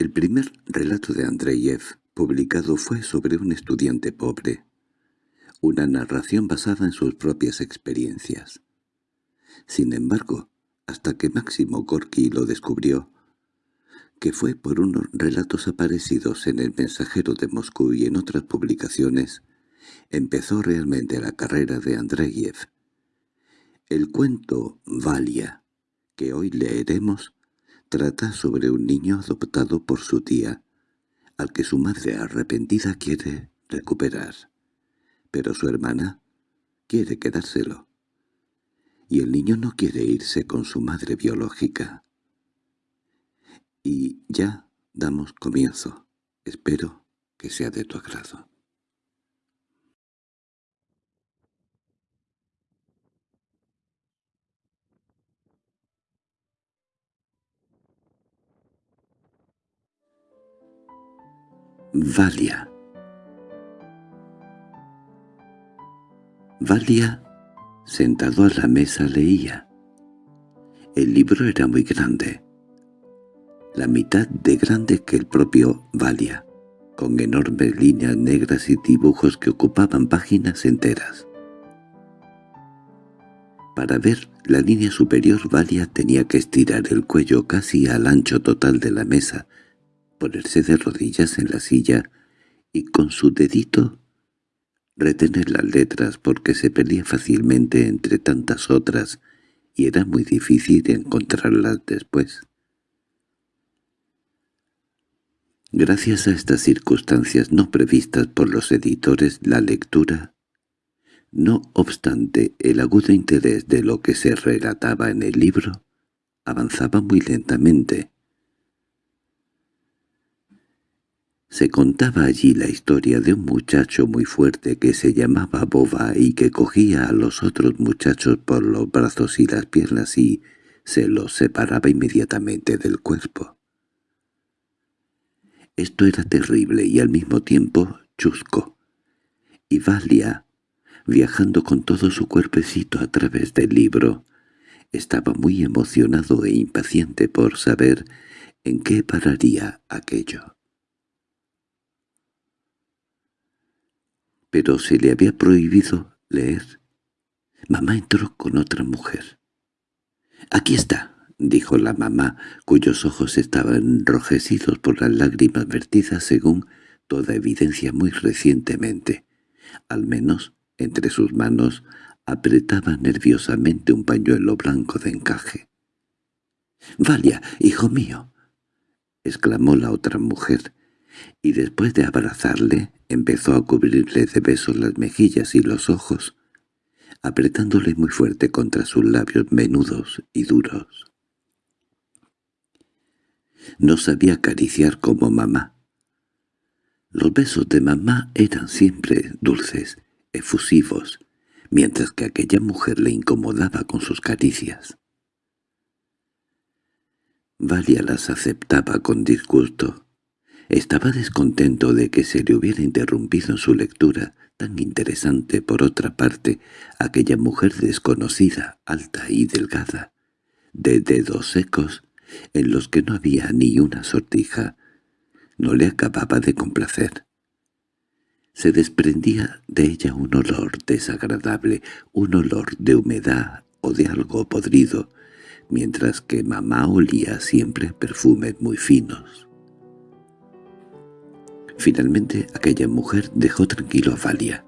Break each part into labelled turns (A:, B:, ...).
A: El primer relato de Andreyev publicado fue sobre un estudiante pobre, una narración basada en sus propias experiencias. Sin embargo, hasta que Máximo Gorky lo descubrió, que fue por unos relatos aparecidos en El Mensajero de Moscú y en otras publicaciones, empezó realmente la carrera de Andreyev. El cuento Valia, que hoy leeremos, trata sobre un niño adoptado por su tía, al que su madre arrepentida quiere recuperar. Pero su hermana quiere quedárselo. Y el niño no quiere irse con su madre biológica. Y ya damos comienzo. Espero que sea de tu agrado. Valia Valia, sentado a la mesa, leía. El libro era muy grande, la mitad de grande que el propio Valia, con enormes líneas negras y dibujos que ocupaban páginas enteras. Para ver la línea superior Valia tenía que estirar el cuello casi al ancho total de la mesa ponerse de rodillas en la silla y con su dedito retener las letras porque se perdía fácilmente entre tantas otras y era muy difícil encontrarlas después. Gracias a estas circunstancias no previstas por los editores, la lectura, no obstante el agudo interés de lo que se relataba en el libro, avanzaba muy lentamente, Se contaba allí la historia de un muchacho muy fuerte que se llamaba Boba y que cogía a los otros muchachos por los brazos y las piernas y se los separaba inmediatamente del cuerpo. Esto era terrible y al mismo tiempo chusco. Y Valia, viajando con todo su cuerpecito a través del libro, estaba muy emocionado e impaciente por saber en qué pararía aquello. Pero se le había prohibido leer. Mamá entró con otra mujer. «Aquí está», dijo la mamá, cuyos ojos estaban enrojecidos por las lágrimas vertidas según toda evidencia muy recientemente. Al menos, entre sus manos, apretaba nerviosamente un pañuelo blanco de encaje. «Valia, hijo mío», exclamó la otra mujer, y después de abrazarle empezó a cubrirle de besos las mejillas y los ojos, apretándole muy fuerte contra sus labios menudos y duros. No sabía acariciar como mamá. Los besos de mamá eran siempre dulces, efusivos, mientras que aquella mujer le incomodaba con sus caricias. Valia las aceptaba con disgusto, estaba descontento de que se le hubiera interrumpido su lectura, tan interesante por otra parte, aquella mujer desconocida, alta y delgada, de dedos secos, en los que no había ni una sortija. No le acababa de complacer. Se desprendía de ella un olor desagradable, un olor de humedad o de algo podrido, mientras que mamá olía siempre perfumes muy finos. Finalmente aquella mujer dejó tranquilo a Valia,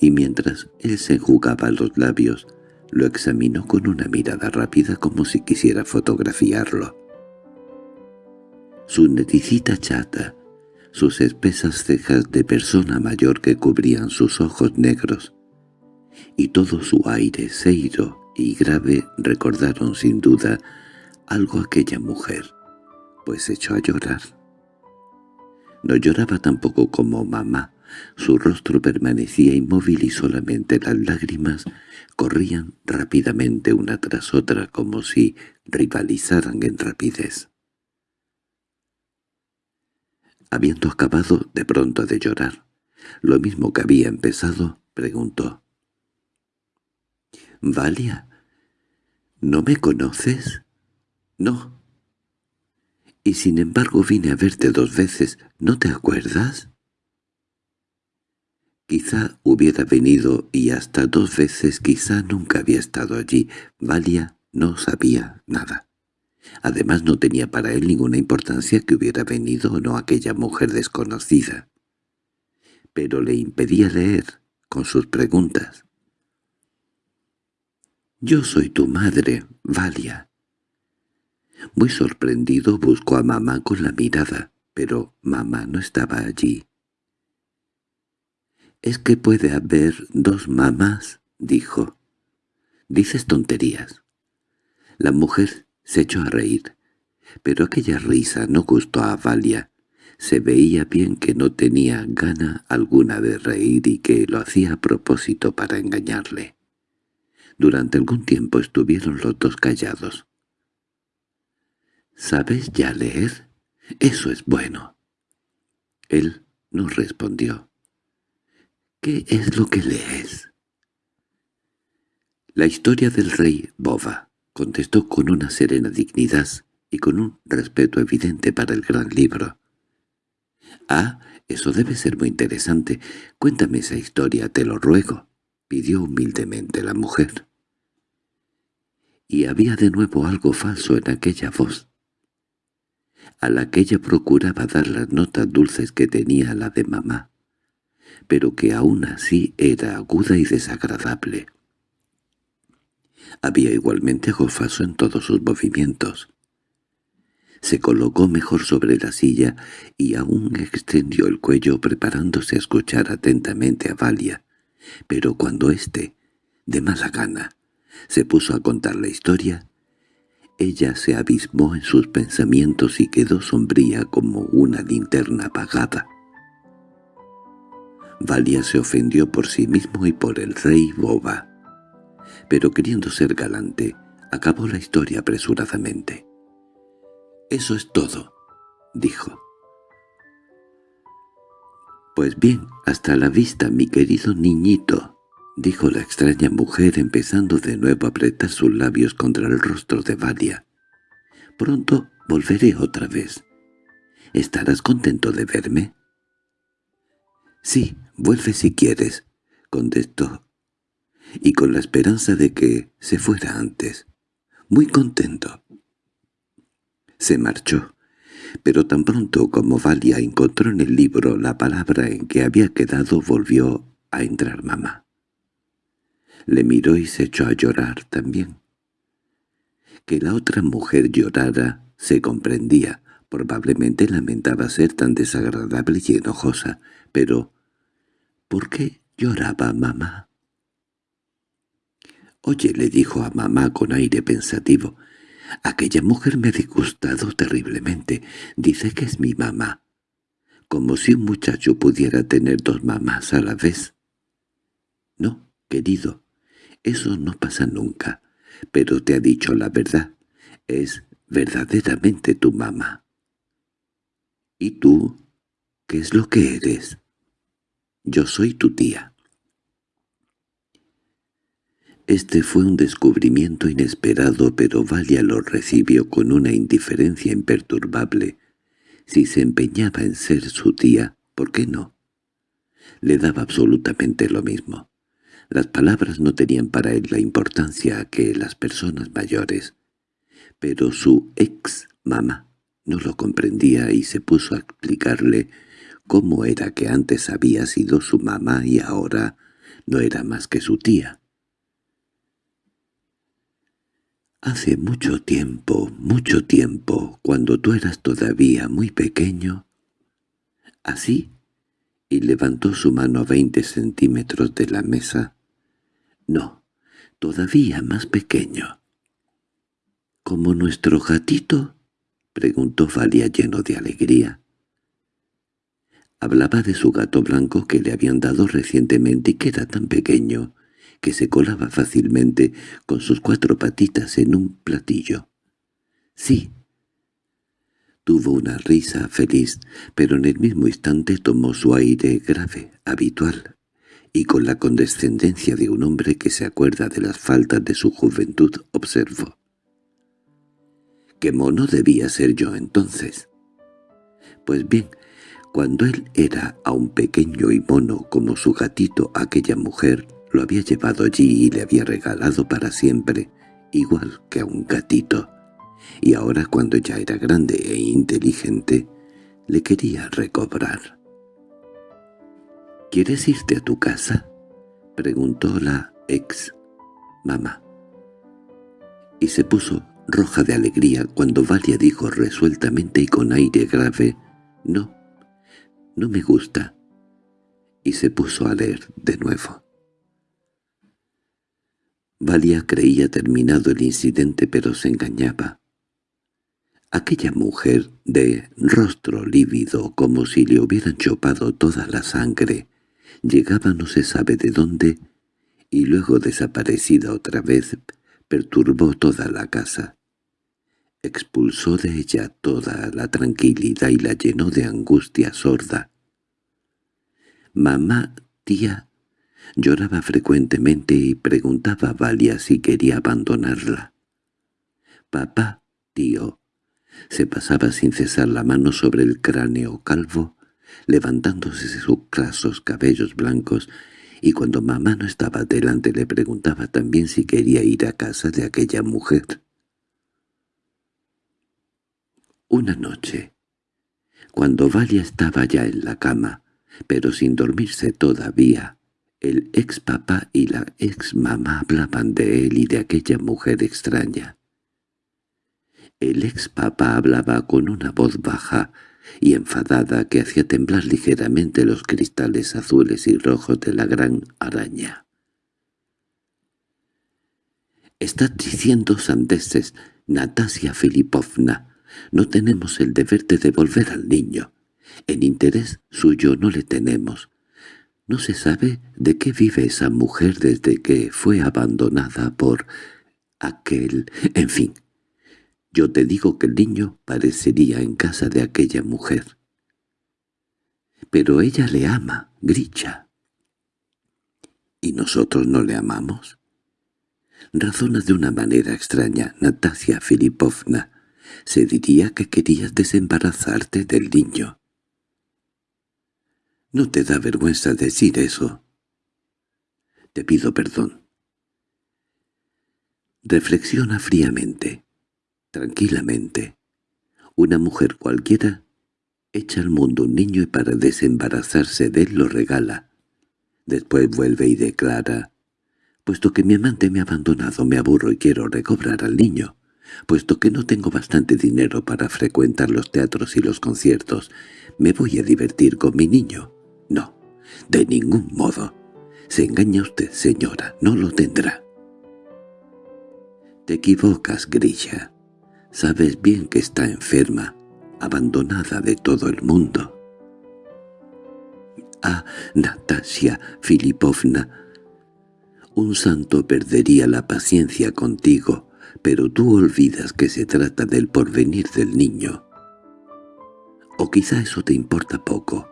A: y mientras él se enjugaba los labios, lo examinó con una mirada rápida como si quisiera fotografiarlo. Su neticita chata, sus espesas cejas de persona mayor que cubrían sus ojos negros, y todo su aire seiro y grave recordaron sin duda algo aquella mujer, pues echó a llorar. No lloraba tampoco como mamá. Su rostro permanecía inmóvil y solamente las lágrimas corrían rápidamente una tras otra como si rivalizaran en rapidez. Habiendo acabado de pronto de llorar, lo mismo que había empezado, preguntó. —¿Valia? ¿No me conoces? —No. Y sin embargo vine a verte dos veces, ¿no te acuerdas? Quizá hubiera venido y hasta dos veces quizá nunca había estado allí. Valia no sabía nada. Además no tenía para él ninguna importancia que hubiera venido o no aquella mujer desconocida. Pero le impedía leer con sus preguntas. «Yo soy tu madre, Valia». Muy sorprendido buscó a mamá con la mirada, pero mamá no estaba allí. «¿Es que puede haber dos mamás?» dijo. «Dices tonterías». La mujer se echó a reír, pero aquella risa no gustó a Valia. Se veía bien que no tenía gana alguna de reír y que lo hacía a propósito para engañarle. Durante algún tiempo estuvieron los dos callados. —¿Sabes ya leer? Eso es bueno. Él no respondió. —¿Qué es lo que lees? La historia del rey Bova —contestó con una serena dignidad y con un respeto evidente para el gran libro. —Ah, eso debe ser muy interesante. Cuéntame esa historia, te lo ruego —pidió humildemente la mujer. Y había de nuevo algo falso en aquella voz, a la que ella procuraba dar las notas dulces que tenía la de mamá pero que aún así era aguda y desagradable. Había igualmente gofaso en todos sus movimientos. Se colocó mejor sobre la silla y aún extendió el cuello preparándose a escuchar atentamente a Valia, pero cuando éste, de mala gana, se puso a contar la historia, ella se abismó en sus pensamientos y quedó sombría como una linterna apagada. Valia se ofendió por sí mismo y por el rey Boba. Pero queriendo ser galante, acabó la historia apresuradamente. «Eso es todo», dijo. «Pues bien, hasta la vista, mi querido niñito», dijo la extraña mujer empezando de nuevo a apretar sus labios contra el rostro de Valia. «Pronto volveré otra vez. ¿Estarás contento de verme?» «Sí, vuelve si quieres», contestó, y con la esperanza de que se fuera antes. «Muy contento». Se marchó, pero tan pronto como Valia encontró en el libro la palabra en que había quedado volvió a entrar mamá. Le miró y se echó a llorar también. Que la otra mujer llorara se comprendía, probablemente lamentaba ser tan desagradable y enojosa, pero ¿Por qué lloraba mamá? «Oye», le dijo a mamá con aire pensativo, «aquella mujer me ha disgustado terriblemente. Dice que es mi mamá. Como si un muchacho pudiera tener dos mamás a la vez». «No, querido, eso no pasa nunca. Pero te ha dicho la verdad. Es verdaderamente tu mamá». «¿Y tú? ¿Qué es lo que eres?» Yo soy tu tía. Este fue un descubrimiento inesperado, pero Valia lo recibió con una indiferencia imperturbable. Si se empeñaba en ser su tía, ¿por qué no? Le daba absolutamente lo mismo. Las palabras no tenían para él la importancia que las personas mayores. Pero su ex-mamá no lo comprendía y se puso a explicarle cómo era que antes había sido su mamá y ahora no era más que su tía. Hace mucho tiempo, mucho tiempo, cuando tú eras todavía muy pequeño, así, y levantó su mano a veinte centímetros de la mesa. No, todavía más pequeño. —¿Como nuestro gatito? —preguntó Valia lleno de alegría. Hablaba de su gato blanco que le habían dado recientemente y que era tan pequeño que se colaba fácilmente con sus cuatro patitas en un platillo. —Sí. Tuvo una risa feliz, pero en el mismo instante tomó su aire grave, habitual, y con la condescendencia de un hombre que se acuerda de las faltas de su juventud observó. ¿Qué mono debía ser yo entonces? Pues bien, cuando él era aún pequeño y mono como su gatito, aquella mujer lo había llevado allí y le había regalado para siempre, igual que a un gatito. Y ahora cuando ya era grande e inteligente, le quería recobrar. —¿Quieres irte a tu casa? —preguntó la ex mamá. Y se puso roja de alegría cuando Valia dijo resueltamente y con aire grave «No, no me gusta», y se puso a leer de nuevo. Valia creía terminado el incidente pero se engañaba. Aquella mujer, de rostro lívido como si le hubieran chopado toda la sangre, llegaba no se sabe de dónde, y luego desaparecida otra vez, perturbó toda la casa. Expulsó de ella toda la tranquilidad y la llenó de angustia sorda. Mamá, tía, lloraba frecuentemente y preguntaba a Valia si quería abandonarla. Papá, tío, se pasaba sin cesar la mano sobre el cráneo calvo, levantándose sus grasos cabellos blancos, y cuando mamá no estaba delante le preguntaba también si quería ir a casa de aquella mujer. Una noche, cuando Valia estaba ya en la cama, pero sin dormirse todavía, el ex papá y la ex mamá hablaban de él y de aquella mujer extraña. El ex papá hablaba con una voz baja y enfadada que hacía temblar ligeramente los cristales azules y rojos de la gran araña. «Estás diciendo sandeces, Natasia Filipovna. No tenemos el deber de devolver al niño. En interés suyo no le tenemos. No se sabe de qué vive esa mujer desde que fue abandonada por aquel... En fin, yo te digo que el niño parecería en casa de aquella mujer. Pero ella le ama, Gricha. ¿Y nosotros no le amamos? Razona de una manera extraña, Natasia Filipovna. Se diría que querías desembarazarte del niño. ¿No te da vergüenza decir eso? Te pido perdón. Reflexiona fríamente tranquilamente. Una mujer cualquiera echa al mundo un niño y para desembarazarse de él lo regala. Después vuelve y declara, «Puesto que mi amante me ha abandonado, me aburro y quiero recobrar al niño. Puesto que no tengo bastante dinero para frecuentar los teatros y los conciertos, me voy a divertir con mi niño. No, de ningún modo. Se engaña usted, señora, no lo tendrá». «Te equivocas, Grisha. Sabes bien que está enferma, abandonada de todo el mundo. Ah, Natasia Filipovna, un santo perdería la paciencia contigo, pero tú olvidas que se trata del porvenir del niño. O quizá eso te importa poco,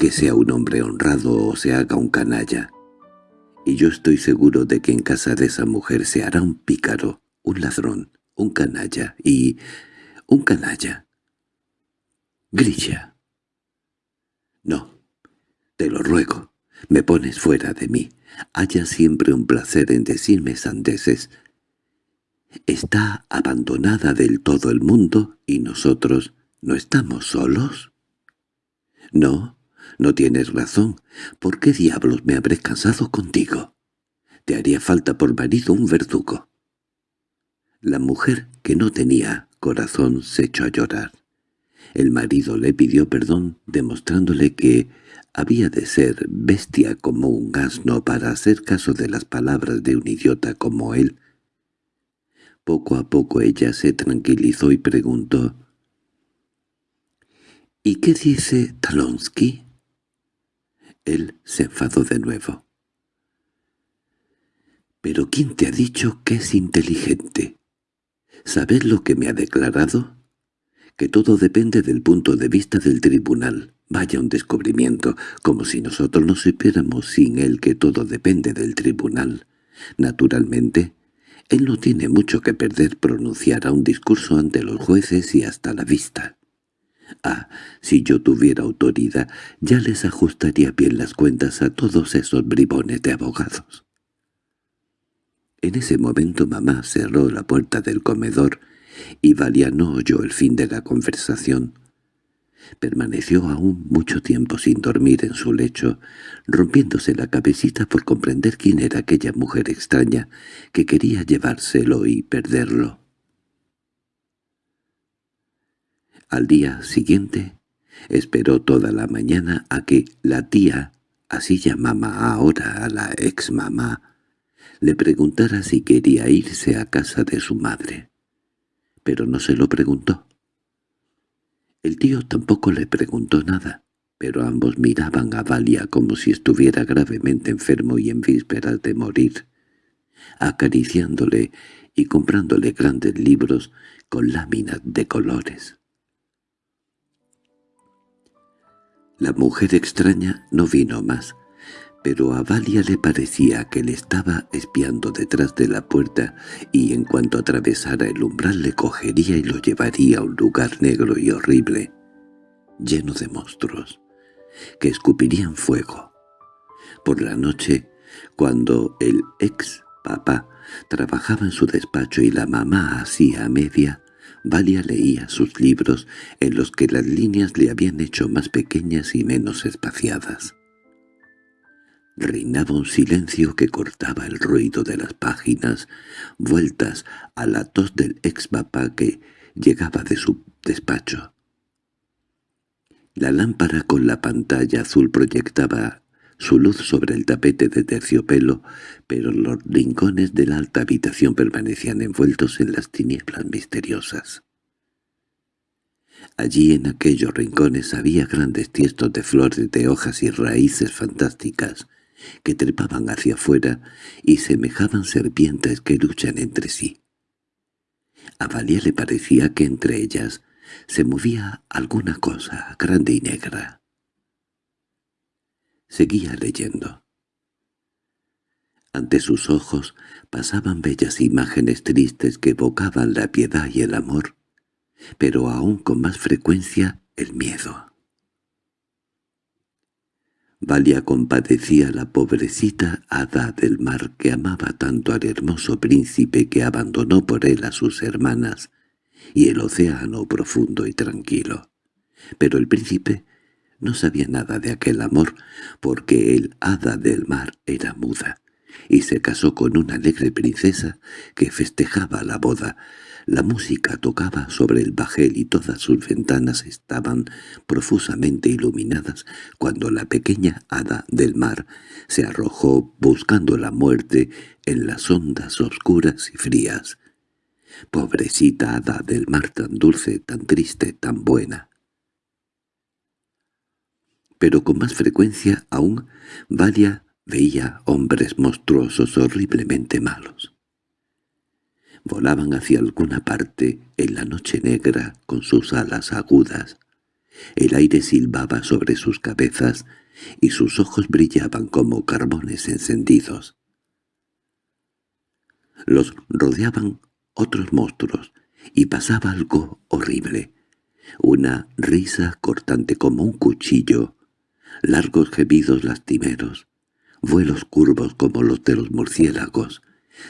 A: que sea un hombre honrado o se haga un canalla. Y yo estoy seguro de que en casa de esa mujer se hará un pícaro, un ladrón, un canalla y... un canalla. Grisha. No, te lo ruego, me pones fuera de mí. Haya siempre un placer en decirme sandeces. ¿Está abandonada del todo el mundo y nosotros no estamos solos? No, no tienes razón. ¿Por qué diablos me habré cansado contigo? Te haría falta por marido un verdugo. La mujer, que no tenía corazón, se echó a llorar. El marido le pidió perdón, demostrándole que había de ser bestia como un asno para hacer caso de las palabras de un idiota como él. Poco a poco ella se tranquilizó y preguntó, «¿Y qué dice Talonsky?» Él se enfadó de nuevo. «¿Pero quién te ha dicho que es inteligente?» ¿Sabes lo que me ha declarado? Que todo depende del punto de vista del tribunal. Vaya un descubrimiento, como si nosotros no supiéramos sin él que todo depende del tribunal. Naturalmente, Él no tiene mucho que perder pronunciará un discurso ante los jueces y hasta la vista. Ah, si yo tuviera autoridad, ya les ajustaría bien las cuentas a todos esos bribones de abogados. En ese momento mamá cerró la puerta del comedor y Valia no oyó el fin de la conversación. Permaneció aún mucho tiempo sin dormir en su lecho, rompiéndose la cabecita por comprender quién era aquella mujer extraña que quería llevárselo y perderlo. Al día siguiente esperó toda la mañana a que la tía, así llamaba ahora a la ex mamá, le preguntara si quería irse a casa de su madre. Pero no se lo preguntó. El tío tampoco le preguntó nada, pero ambos miraban a Valia como si estuviera gravemente enfermo y en vísperas de morir, acariciándole y comprándole grandes libros con láminas de colores. La mujer extraña no vino más, pero a Valia le parecía que le estaba espiando detrás de la puerta y en cuanto atravesara el umbral le cogería y lo llevaría a un lugar negro y horrible, lleno de monstruos, que escupirían fuego. Por la noche, cuando el ex papá trabajaba en su despacho y la mamá hacía media, Valia leía sus libros en los que las líneas le habían hecho más pequeñas y menos espaciadas. Reinaba un silencio que cortaba el ruido de las páginas, vueltas a la tos del ex papá que llegaba de su despacho. La lámpara con la pantalla azul proyectaba su luz sobre el tapete de terciopelo, pero los rincones de la alta habitación permanecían envueltos en las tinieblas misteriosas. Allí en aquellos rincones había grandes tiestos de flores de hojas y raíces fantásticas, que trepaban hacia afuera y semejaban serpientes que luchan entre sí. A Valia le parecía que entre ellas se movía alguna cosa grande y negra. Seguía leyendo. Ante sus ojos pasaban bellas imágenes tristes que evocaban la piedad y el amor, pero aún con más frecuencia el miedo. Valia compadecía a la pobrecita hada del mar que amaba tanto al hermoso príncipe que abandonó por él a sus hermanas y el océano profundo y tranquilo. Pero el príncipe no sabía nada de aquel amor porque el hada del mar era muda y se casó con una alegre princesa que festejaba la boda, la música tocaba sobre el bajel y todas sus ventanas estaban profusamente iluminadas cuando la pequeña hada del mar se arrojó buscando la muerte en las ondas oscuras y frías. Pobrecita hada del mar tan dulce, tan triste, tan buena. Pero con más frecuencia aún Valia veía hombres monstruosos horriblemente malos volaban hacia alguna parte en la noche negra con sus alas agudas. El aire silbaba sobre sus cabezas y sus ojos brillaban como carbones encendidos. Los rodeaban otros monstruos y pasaba algo horrible. Una risa cortante como un cuchillo, largos gemidos lastimeros, vuelos curvos como los de los murciélagos,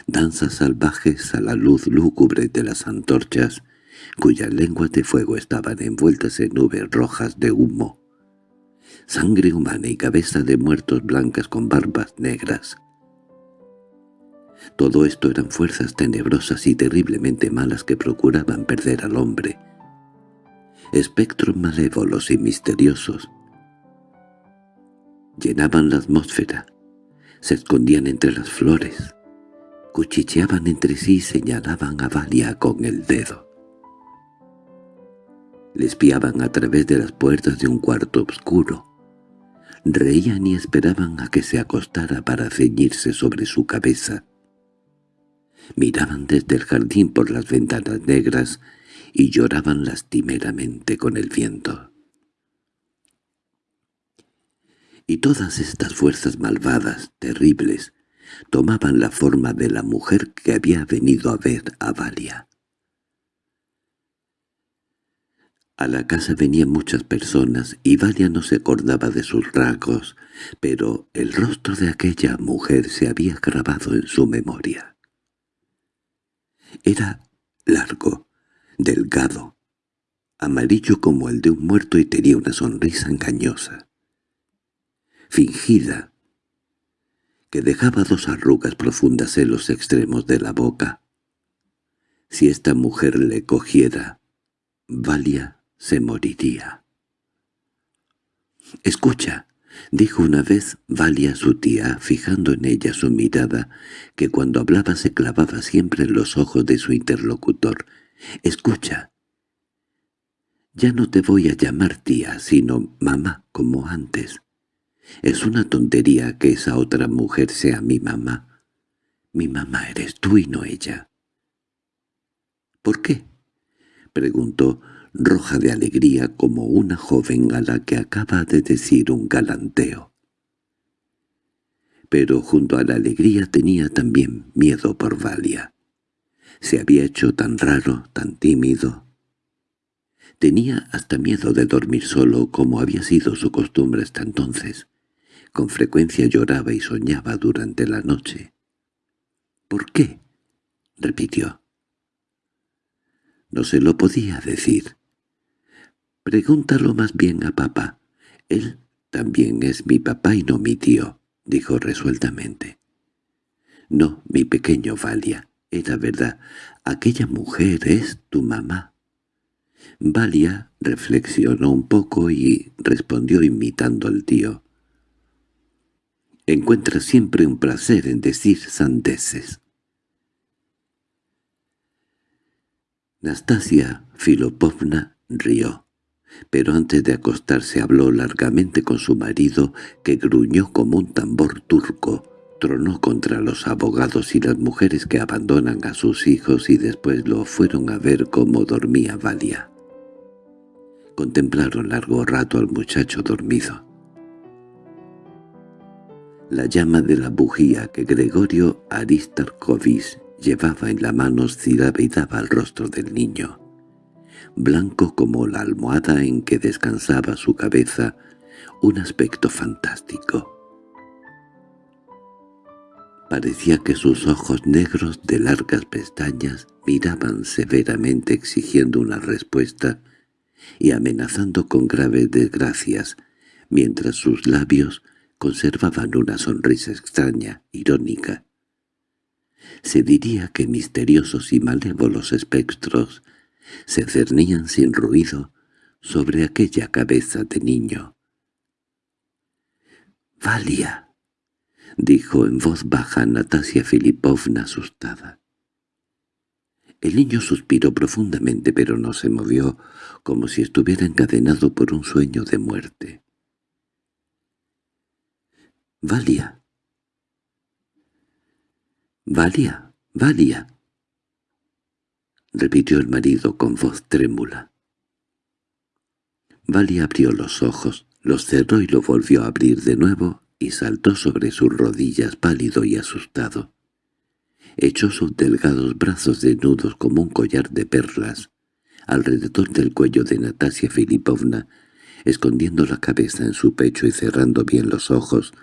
A: danzas salvajes a la luz lúgubre de las antorchas, cuyas lenguas de fuego estaban envueltas en nubes rojas de humo, sangre humana y cabeza de muertos blancas con barbas negras. Todo esto eran fuerzas tenebrosas y terriblemente malas que procuraban perder al hombre. Espectros malévolos y misteriosos. Llenaban la atmósfera, se escondían entre las flores, cuchicheaban entre sí y señalaban a Valia con el dedo. Le espiaban a través de las puertas de un cuarto oscuro. Reían y esperaban a que se acostara para ceñirse sobre su cabeza. Miraban desde el jardín por las ventanas negras y lloraban lastimeramente con el viento. Y todas estas fuerzas malvadas, terribles, tomaban la forma de la mujer que había venido a ver a Valia. A la casa venían muchas personas y Valia no se acordaba de sus rasgos, pero el rostro de aquella mujer se había grabado en su memoria. Era largo, delgado, amarillo como el de un muerto y tenía una sonrisa engañosa, fingida, que dejaba dos arrugas profundas en los extremos de la boca. Si esta mujer le cogiera, Valia se moriría. «Escucha», dijo una vez Valia a su tía, fijando en ella su mirada, que cuando hablaba se clavaba siempre en los ojos de su interlocutor. «Escucha. Ya no te voy a llamar tía, sino mamá, como antes. Es una tontería que esa otra mujer sea mi mamá. Mi mamá eres tú y no ella». «¿Por qué?» preguntó roja de alegría como una joven a la que acaba de decir un galanteo. Pero junto a la alegría tenía también miedo por Valia. Se había hecho tan raro, tan tímido. Tenía hasta miedo de dormir solo como había sido su costumbre hasta entonces. Con frecuencia lloraba y soñaba durante la noche. —¿Por qué? —repitió. No se lo podía decir. Pregúntalo más bien a papá. Él también es mi papá y no mi tío, dijo resueltamente. No, mi pequeño Valia, era verdad. Aquella mujer es tu mamá. Valia reflexionó un poco y respondió imitando al tío. Encuentra siempre un placer en decir sandeces. Nastasia Filopovna rió pero antes de acostarse habló largamente con su marido, que gruñó como un tambor turco, tronó contra los abogados y las mujeres que abandonan a sus hijos y después lo fueron a ver cómo dormía Valia. Contemplaron largo rato al muchacho dormido. La llama de la bujía que Gregorio Aristarkovich llevaba en la mano oscilaba y daba al rostro del niño blanco como la almohada en que descansaba su cabeza, un aspecto fantástico. Parecía que sus ojos negros de largas pestañas miraban severamente exigiendo una respuesta y amenazando con graves desgracias, mientras sus labios conservaban una sonrisa extraña, irónica. Se diría que misteriosos y malévolos espectros se cernían sin ruido sobre aquella cabeza de niño. —¡Valia! —dijo en voz baja Natasia Filipovna asustada. El niño suspiró profundamente pero no se movió, como si estuviera encadenado por un sueño de muerte. —¡Valia! —¡Valia! ¡Valia! —repitió el marido con voz trémula. Valia abrió los ojos, los cerró y lo volvió a abrir de nuevo y saltó sobre sus rodillas pálido y asustado. Echó sus delgados brazos desnudos como un collar de perlas alrededor del cuello de Natasia Filipovna, escondiendo la cabeza en su pecho y cerrando bien los ojos,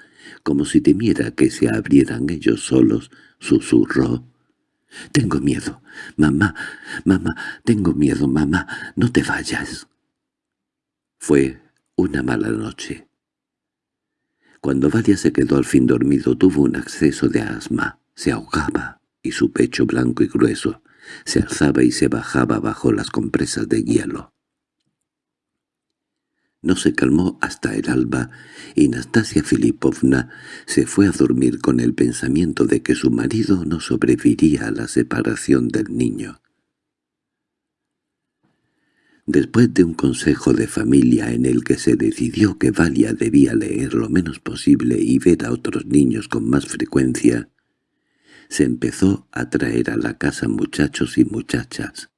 A: como si temiera que se abrieran ellos solos, susurró. «Tengo miedo. Mamá, mamá, tengo miedo, mamá. No te vayas». Fue una mala noche. Cuando Vadia se quedó al fin dormido tuvo un acceso de asma. Se ahogaba, y su pecho blanco y grueso se alzaba y se bajaba bajo las compresas de hielo. No se calmó hasta el alba y Nastasia Filipovna se fue a dormir con el pensamiento de que su marido no sobreviviría a la separación del niño. Después de un consejo de familia en el que se decidió que Valia debía leer lo menos posible y ver a otros niños con más frecuencia, se empezó a traer a la casa muchachos y muchachas.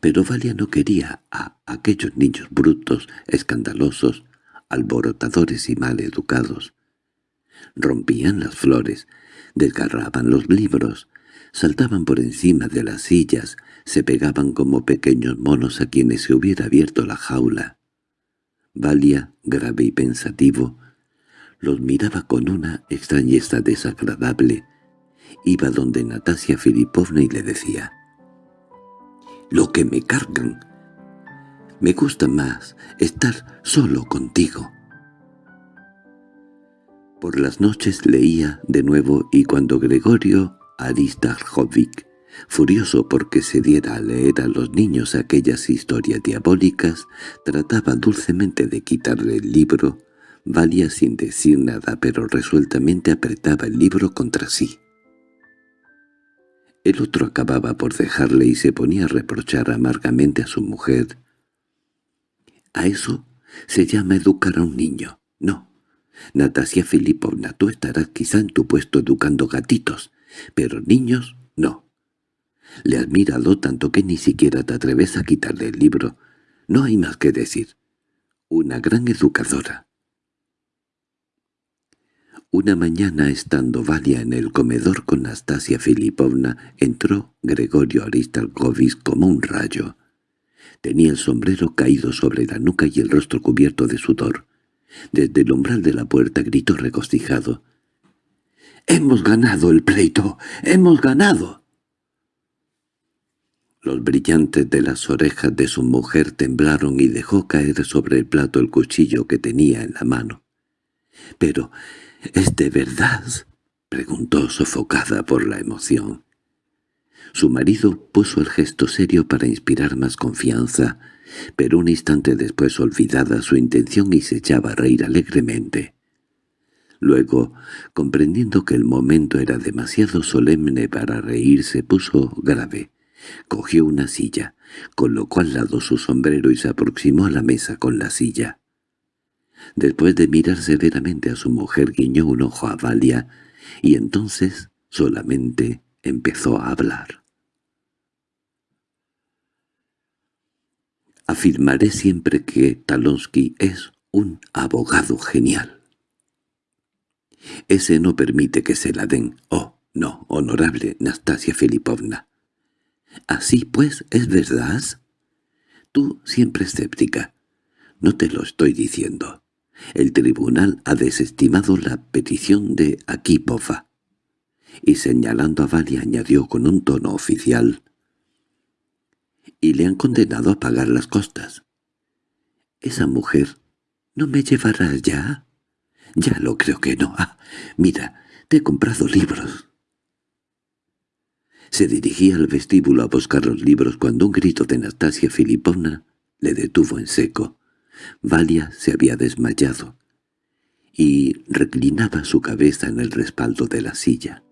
A: Pero Valia no quería a aquellos niños brutos, escandalosos, alborotadores y mal educados. Rompían las flores, desgarraban los libros, saltaban por encima de las sillas, se pegaban como pequeños monos a quienes se hubiera abierto la jaula. Valia, grave y pensativo, los miraba con una extrañeza desagradable. Iba donde Natasia Filipovna y le decía, «Lo que me cargan. Me gusta más estar solo contigo». Por las noches leía de nuevo y cuando Gregorio Aristarjovic, furioso porque se diera a leer a los niños aquellas historias diabólicas, trataba dulcemente de quitarle el libro, Valia sin decir nada pero resueltamente apretaba el libro contra sí. El otro acababa por dejarle y se ponía a reprochar amargamente a su mujer. «A eso se llama educar a un niño. No, Natasia Filipovna, tú estarás quizá en tu puesto educando gatitos, pero niños no. Le has mirado tanto que ni siquiera te atreves a quitarle el libro. No hay más que decir. Una gran educadora. Una mañana, estando Valia en el comedor con Nastasia Filipovna, entró Gregorio Aristalkovich como un rayo. Tenía el sombrero caído sobre la nuca y el rostro cubierto de sudor. Desde el umbral de la puerta gritó regocijado. —¡Hemos ganado el pleito! ¡Hemos ganado! Los brillantes de las orejas de su mujer temblaron y dejó caer sobre el plato el cuchillo que tenía en la mano. —¿Pero ¿Es de verdad? —preguntó sofocada por la emoción. Su marido puso el gesto serio para inspirar más confianza, pero un instante después olvidada su intención y se echaba a reír alegremente. Luego, comprendiendo que el momento era demasiado solemne para reírse, puso grave. Cogió una silla, colocó al lado su sombrero y se aproximó a la mesa con la silla. Después de mirar severamente a su mujer guiñó un ojo a Valia, y entonces solamente empezó a hablar. Afirmaré siempre que Talonsky es un abogado genial. Ese no permite que se la den. Oh, no, honorable Nastasia Filipovna. Así pues, ¿es verdad? Tú siempre escéptica. No te lo estoy diciendo. El tribunal ha desestimado la petición de Akipova. Y señalando a Valia añadió con un tono oficial, y le han condenado a pagar las costas. ¿Esa mujer no me llevará ya? Ya lo creo que no. Ah, mira, te he comprado libros. Se dirigía al vestíbulo a buscar los libros cuando un grito de Nastasia Filipovna le detuvo en seco. Valia se había desmayado y reclinaba su cabeza en el respaldo de la silla.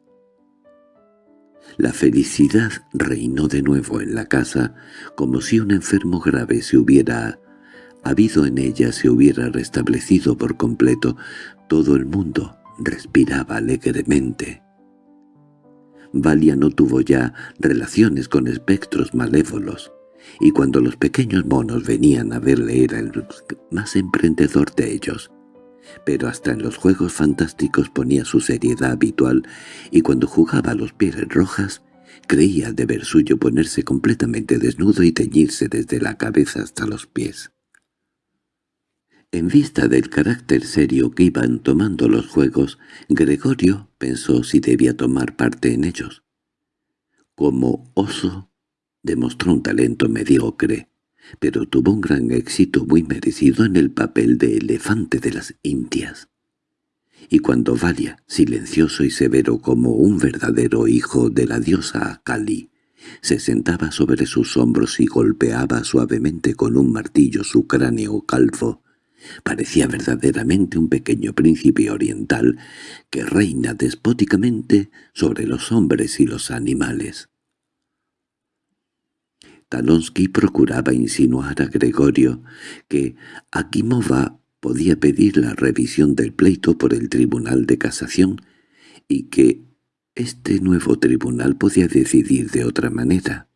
A: La felicidad reinó de nuevo en la casa, como si un enfermo grave se hubiera habido en ella se hubiera restablecido por completo. Todo el mundo respiraba alegremente. Valia no tuvo ya relaciones con espectros malévolos y cuando los pequeños monos venían a verle era el más emprendedor de ellos. Pero hasta en los juegos fantásticos ponía su seriedad habitual y cuando jugaba a los pieles rojas creía deber suyo ponerse completamente desnudo y teñirse desde la cabeza hasta los pies. En vista del carácter serio que iban tomando los juegos, Gregorio pensó si debía tomar parte en ellos. Como oso Demostró un talento mediocre, pero tuvo un gran éxito muy merecido en el papel de elefante de las Indias. Y cuando Valia, silencioso y severo como un verdadero hijo de la diosa Kali, se sentaba sobre sus hombros y golpeaba suavemente con un martillo su cráneo calvo, parecía verdaderamente un pequeño príncipe oriental que reina despóticamente sobre los hombres y los animales. Talonsky procuraba insinuar a Gregorio que Akimova podía pedir la revisión del pleito por el Tribunal de Casación y que este nuevo tribunal podía decidir de otra manera.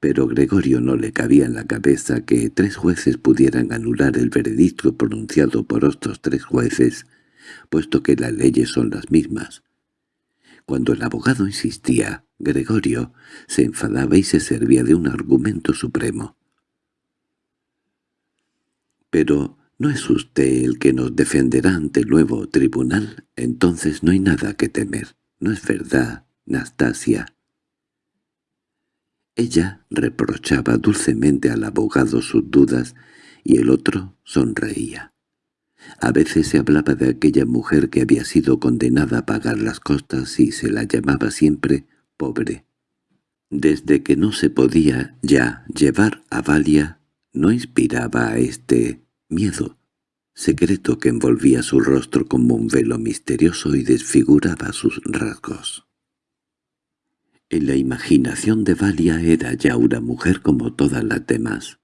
A: Pero Gregorio no le cabía en la cabeza que tres jueces pudieran anular el veredicto pronunciado por otros tres jueces, puesto que las leyes son las mismas. Cuando el abogado insistía, Gregorio se enfadaba y se servía de un argumento supremo. «Pero ¿no es usted el que nos defenderá ante el nuevo tribunal? Entonces no hay nada que temer. ¿No es verdad, Nastasia?» Ella reprochaba dulcemente al abogado sus dudas y el otro sonreía. A veces se hablaba de aquella mujer que había sido condenada a pagar las costas y se la llamaba siempre pobre. Desde que no se podía ya llevar a Valia, no inspiraba a este miedo secreto que envolvía su rostro como un velo misterioso y desfiguraba sus rasgos. En la imaginación de Valia era ya una mujer como todas las demás.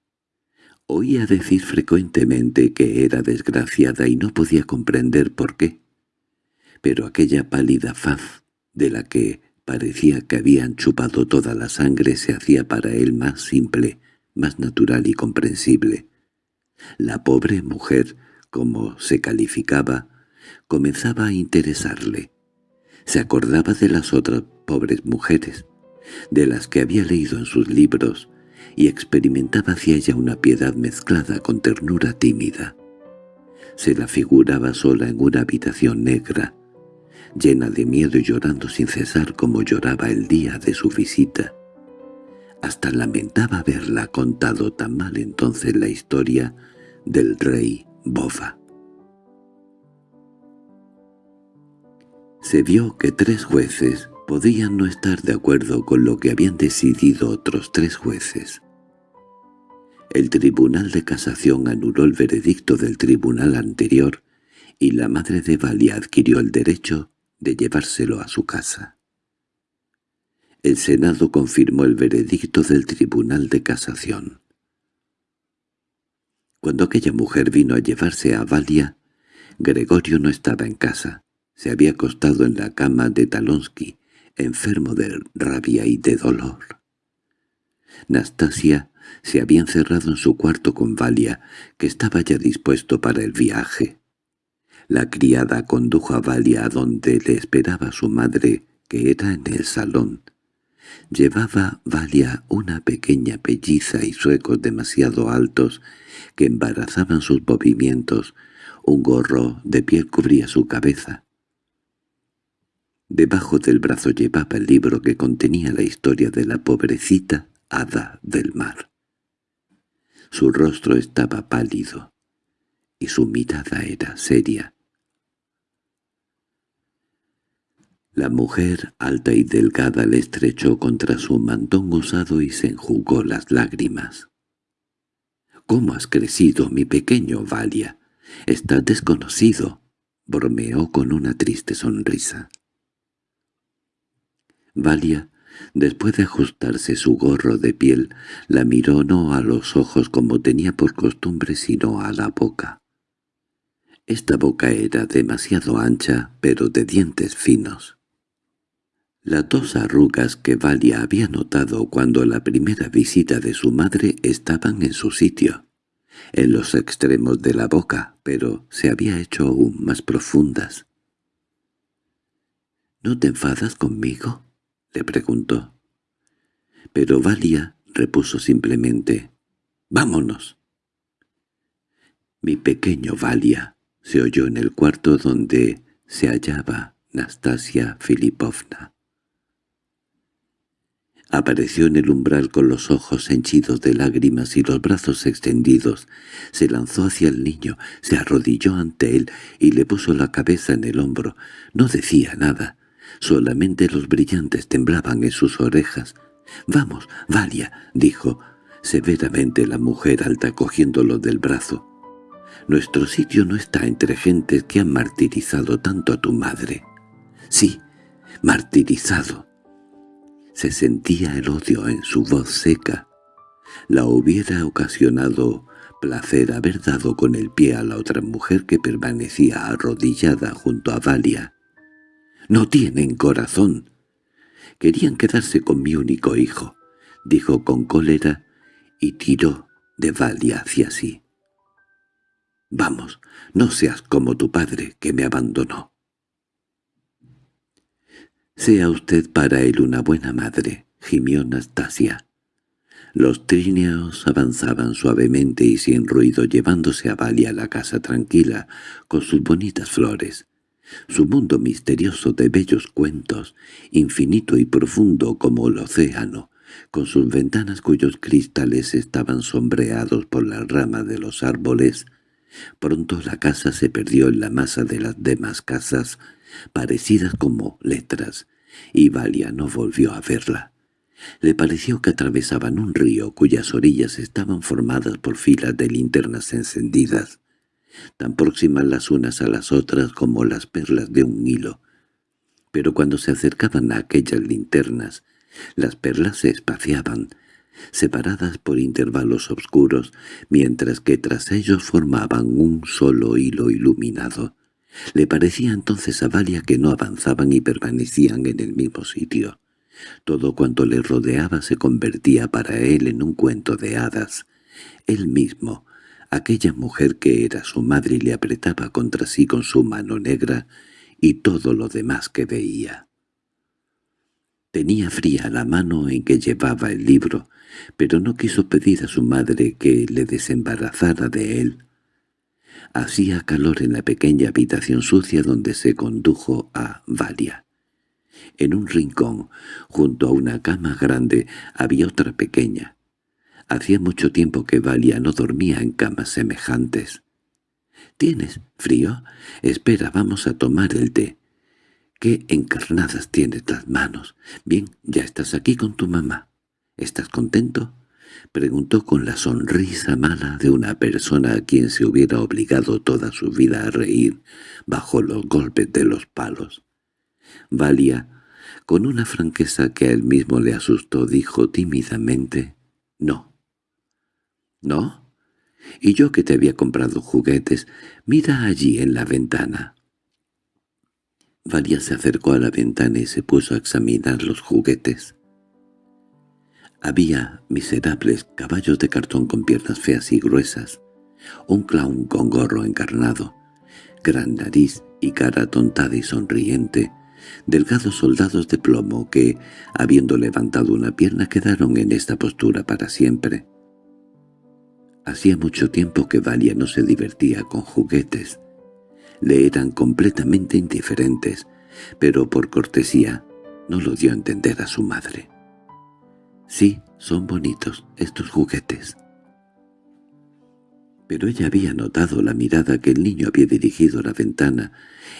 A: Oía decir frecuentemente que era desgraciada y no podía comprender por qué. Pero aquella pálida faz, de la que parecía que habían chupado toda la sangre, se hacía para él más simple, más natural y comprensible. La pobre mujer, como se calificaba, comenzaba a interesarle. Se acordaba de las otras pobres mujeres, de las que había leído en sus libros, y experimentaba hacia ella una piedad mezclada con ternura tímida. Se la figuraba sola en una habitación negra, llena de miedo y llorando sin cesar como lloraba el día de su visita. Hasta lamentaba haberla contado tan mal entonces la historia del rey Bofa. Se vio que tres jueces podían no estar de acuerdo con lo que habían decidido otros tres jueces. El Tribunal de Casación anuló el veredicto del tribunal anterior y la madre de Valia adquirió el derecho de llevárselo a su casa. El Senado confirmó el veredicto del Tribunal de Casación. Cuando aquella mujer vino a llevarse a Valia, Gregorio no estaba en casa. Se había acostado en la cama de Talonsky, enfermo de rabia y de dolor. Nastasia se había encerrado en su cuarto con Valia, que estaba ya dispuesto para el viaje. La criada condujo a Valia a donde le esperaba su madre, que era en el salón. Llevaba Valia una pequeña pelliza y suecos demasiado altos que embarazaban sus movimientos. Un gorro de piel cubría su cabeza. Debajo del brazo llevaba el libro que contenía la historia de la pobrecita hada del mar. Su rostro estaba pálido, y su mirada era seria. La mujer, alta y delgada, le estrechó contra su mantón usado y se enjugó las lágrimas. —¿Cómo has crecido, mi pequeño Valia? Estás desconocido —bromeó con una triste sonrisa. Valia, después de ajustarse su gorro de piel, la miró no a los ojos como tenía por costumbre, sino a la boca. Esta boca era demasiado ancha, pero de dientes finos. Las dos arrugas que Valia había notado cuando la primera visita de su madre estaban en su sitio, en los extremos de la boca, pero se había hecho aún más profundas. —¿No te enfadas conmigo? Le preguntó. Pero Valia repuso simplemente, «¡Vámonos!». Mi pequeño Valia se oyó en el cuarto donde se hallaba Nastasia Filipovna. Apareció en el umbral con los ojos henchidos de lágrimas y los brazos extendidos. Se lanzó hacia el niño, se arrodilló ante él y le puso la cabeza en el hombro. No decía nada. Solamente los brillantes temblaban en sus orejas. «Vamos, Valia», dijo severamente la mujer alta cogiéndolo del brazo. «Nuestro sitio no está entre gentes que han martirizado tanto a tu madre». «Sí, martirizado». Se sentía el odio en su voz seca. La hubiera ocasionado placer haber dado con el pie a la otra mujer que permanecía arrodillada junto a Valia. No tienen corazón. Querían quedarse con mi único hijo, dijo con cólera, y tiró de Valia hacia sí. Vamos, no seas como tu padre, que me abandonó. Sea usted para él una buena madre, gimió Nastasia. Los tríneos avanzaban suavemente y sin ruido llevándose a Valia a la casa tranquila, con sus bonitas flores. Su mundo misterioso de bellos cuentos, infinito y profundo como el océano, con sus ventanas cuyos cristales estaban sombreados por las ramas de los árboles. Pronto la casa se perdió en la masa de las demás casas, parecidas como letras, y Valia no volvió a verla. Le pareció que atravesaban un río cuyas orillas estaban formadas por filas de linternas encendidas, tan próximas las unas a las otras como las perlas de un hilo. Pero cuando se acercaban a aquellas linternas, las perlas se espaciaban, separadas por intervalos oscuros, mientras que tras ellos formaban un solo hilo iluminado. Le parecía entonces a Valia que no avanzaban y permanecían en el mismo sitio. Todo cuanto le rodeaba se convertía para él en un cuento de hadas. Él mismo, aquella mujer que era su madre le apretaba contra sí con su mano negra, y todo lo demás que veía. Tenía fría la mano en que llevaba el libro, pero no quiso pedir a su madre que le desembarazara de él. Hacía calor en la pequeña habitación sucia donde se condujo a Valia. En un rincón, junto a una cama grande, había otra pequeña. Hacía mucho tiempo que Valia no dormía en camas semejantes. —¿Tienes frío? Espera, vamos a tomar el té. —¿Qué encarnadas tienes las manos? Bien, ya estás aquí con tu mamá. ¿Estás contento? —preguntó con la sonrisa mala de una persona a quien se hubiera obligado toda su vida a reír bajo los golpes de los palos. Valia con una franqueza que a él mismo le asustó, dijo tímidamente, «No». «¿No? Y yo que te había comprado juguetes, mira allí en la ventana». Valia se acercó a la ventana y se puso a examinar los juguetes. Había miserables caballos de cartón con piernas feas y gruesas, un clown con gorro encarnado, gran nariz y cara tontada y sonriente, delgados soldados de plomo que, habiendo levantado una pierna, quedaron en esta postura para siempre. Hacía mucho tiempo que Valia no se divertía con juguetes. Le eran completamente indiferentes, pero por cortesía no lo dio a entender a su madre. «Sí, son bonitos estos juguetes», pero ella había notado la mirada que el niño había dirigido a la ventana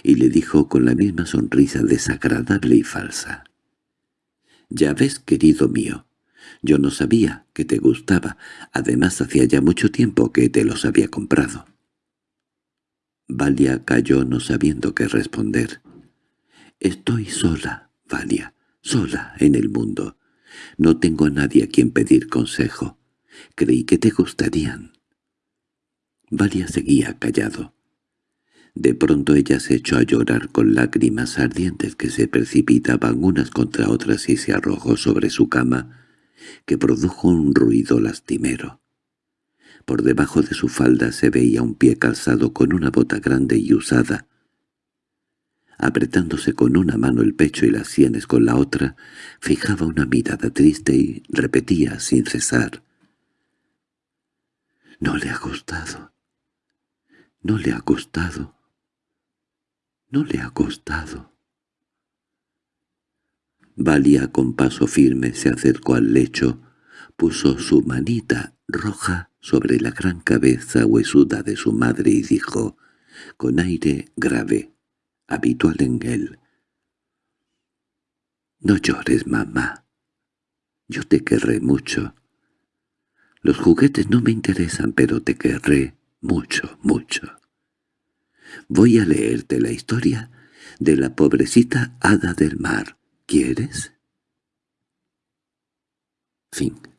A: y le dijo con la misma sonrisa desagradable y falsa. «Ya ves, querido mío, yo no sabía que te gustaba, además hacía ya mucho tiempo que te los había comprado». Valia cayó no sabiendo qué responder. «Estoy sola, Valia, sola en el mundo. No tengo a nadie a quien pedir consejo. Creí que te gustarían». Valia seguía callado. De pronto ella se echó a llorar con lágrimas ardientes que se precipitaban unas contra otras y se arrojó sobre su cama, que produjo un ruido lastimero. Por debajo de su falda se veía un pie calzado con una bota grande y usada. Apretándose con una mano el pecho y las sienes con la otra, fijaba una mirada triste y repetía sin cesar. «No le ha gustado. No le ha costado. No le ha costado. Valia con paso firme se acercó al lecho, puso su manita roja sobre la gran cabeza huesuda de su madre y dijo, con aire grave, habitual en él, «No llores, mamá. Yo te querré mucho. Los juguetes no me interesan, pero te querré mucho, mucho. Voy a leerte la historia de la pobrecita hada del mar. ¿Quieres? Fin